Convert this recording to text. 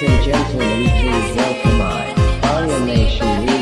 Ladies and gentlemen, please welcome I, Arya Nation